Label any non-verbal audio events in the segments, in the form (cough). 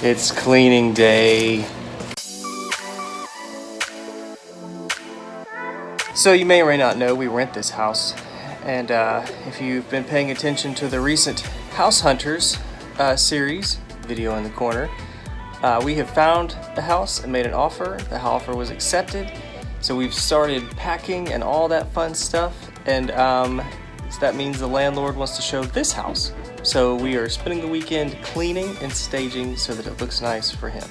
It's cleaning day. So you may or may not know we rent this house. And uh, if you've been paying attention to the recent House Hunters uh, series, video in the corner, uh, we have found the house and made an offer. The offer was accepted. So we've started packing and all that fun stuff. And um, so that means the landlord wants to show this house. So we are spending the weekend cleaning and staging so that it looks nice for him.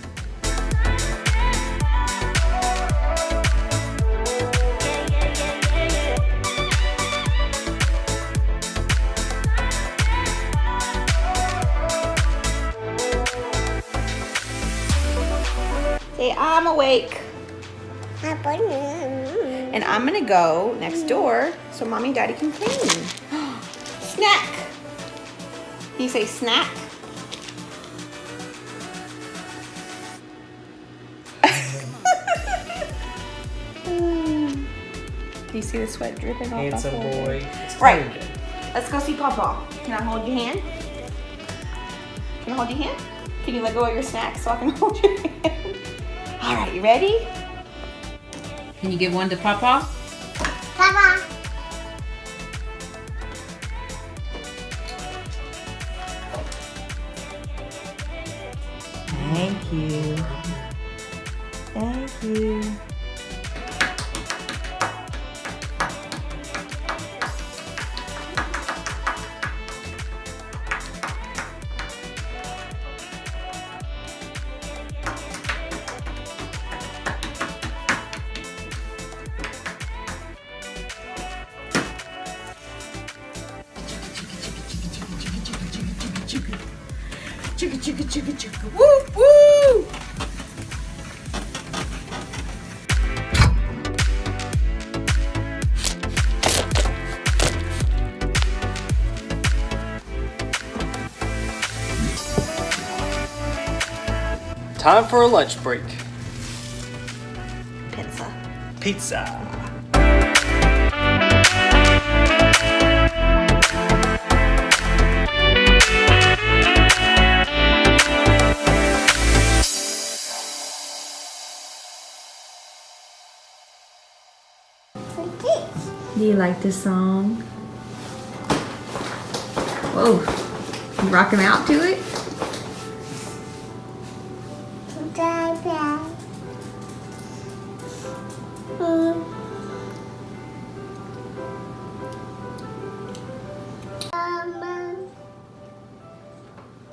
Say, I'm awake. And I'm gonna go next door so mommy and daddy can clean. (gasps) snack. Can you say snack? Do (laughs) you see the sweat dripping off? Handsome my forehead? boy. It's Right. cleaning. Let's go see Papa. Can I hold your hand? Can I hold your hand? Can you let go of your snack so I can (laughs) hold your hand? All right, you ready? Can you give one to Papa? Papa. Thank you. Thank you. Chugga chicka, chicka, chicka, Woo woo! Time for a lunch break. Pizza. Pizza. Do you like this song? Whoa. You rocking out to it?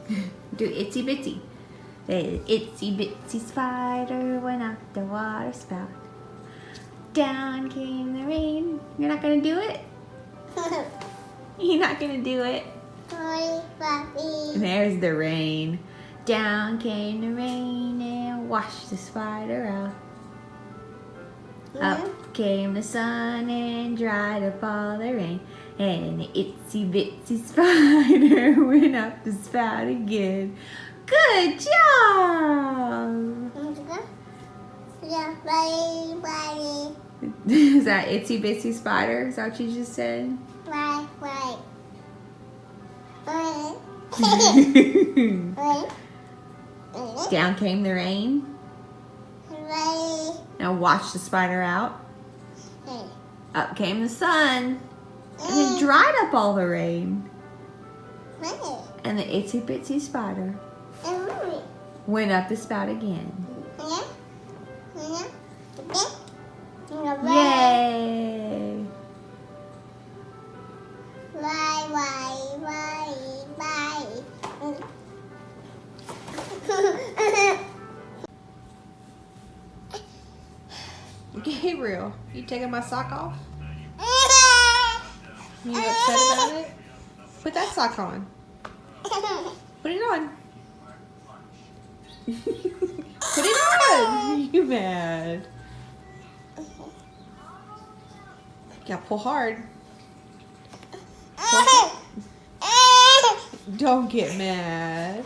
(laughs) Do itsy bitsy. The itsy bitsy spider went up the water spout. Down came the rain. You're not gonna do it? (laughs) You're not gonna do it. There's the rain. Down came the rain and washed the spider out. Up came the sun and dried up all the rain. And the itsy bitsy (laughs) spider (laughs) went up the spout again. Good job! (laughs) Is that itsy bitsy spider? Is that what you just said? Right, (laughs) right. Down came the rain Right. and washed the spider out. Up came the sun and it dried up all the rain. And the itsy bitsy spider went up the spout again. Gabriel, you taking my sock off? (laughs) You upset about it? Put that sock on. Put it on. (laughs) Put it on. (laughs) You mad? Yeah, pull hard. Pull hard. Don't get mad.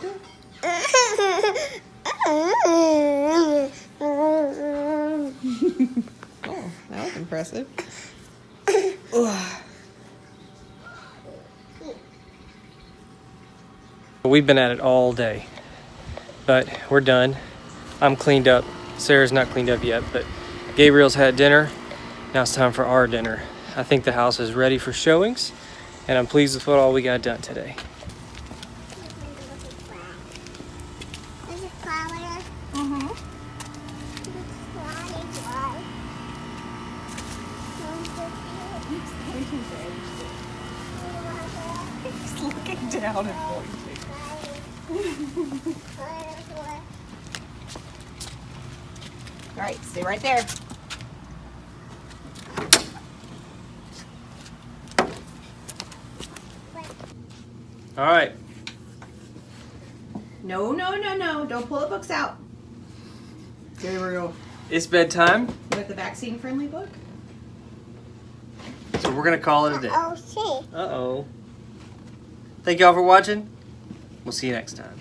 Ugh. We've been at it all day. But we're done. I'm cleaned up. Sarah's not cleaned up yet, but Gabriel's had dinner. Now it's time for our dinner. I think the house is ready for showings, and I'm pleased with what all we got done today. There's a flower. Mm-hmm. He's looking down and pointing. All right, stay right there. All right. No, no, no, no. Don't pull the books out. Gabriel. It's bedtime, With the vaccine friendly book? So we're gonna call it a day. Oh, see. Uh-oh. Thank y'all for watching. We'll see you next time.